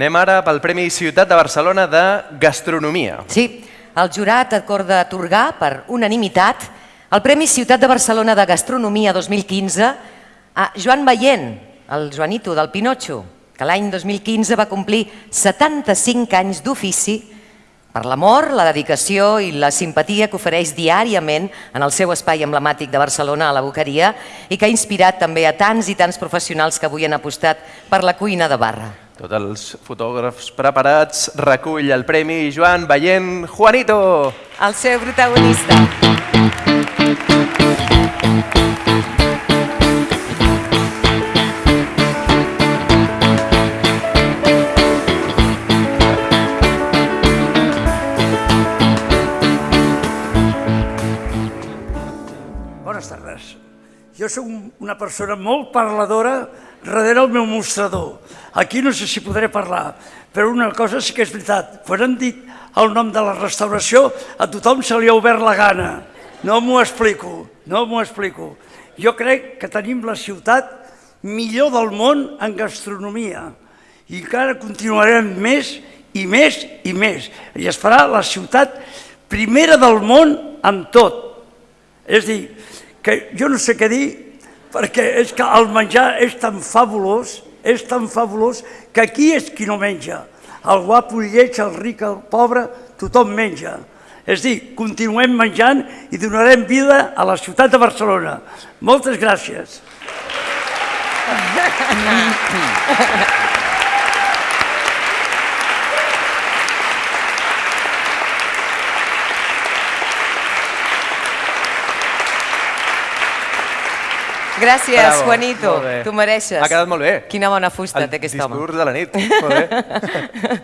Anem ara pel Premi Ciutat de Barcelona de Gastronomia. Sí, el jurat acorda atorgar per unanimitat el Premi Ciutat de Barcelona de Gastronomia 2015 a Joan Veient, el Joanito del Pinotxo, que l'any 2015 va complir 75 anys d'ofici per l'amor, la dedicació i la simpatia que ofereix diàriament en el seu espai emblemàtic de Barcelona, a la Boqueria, i que ha inspirat també a tants i tants professionals que avui han apostat per la cuina de barra. Tots els fotògrafs preparats, recull el premi Joan Veient Juanito. El seu protagonista. Bones tardes. Jo sóc un- una persona molt parladora darrere el meu mostrador. Aquí no sé si podré parlar, però una cosa sí que és veritat. Quan han dit el nom de la restauració, a tothom se li ha obert la gana. No m'ho explico, no m'ho explico. Jo crec que tenim la ciutat millor del món en gastronomia i encara continuarem més i més i més. I es farà la ciutat primera del món en tot. És dir, que jo no sé què dir, perquè és que el menjar és tan fabulós, és tan fabulós, que aquí és qui no menja. El guapo i lleig, el ric, el pobre, tothom menja. És dir, continuem menjant i donarem vida a la ciutat de Barcelona. Moltes gràcies. Gràcies, Bravo, Juanito. Tu mereixes. Ha quedat molt bé. Quina bona fusta El té aquest home. discurs de la nit. Molt bé.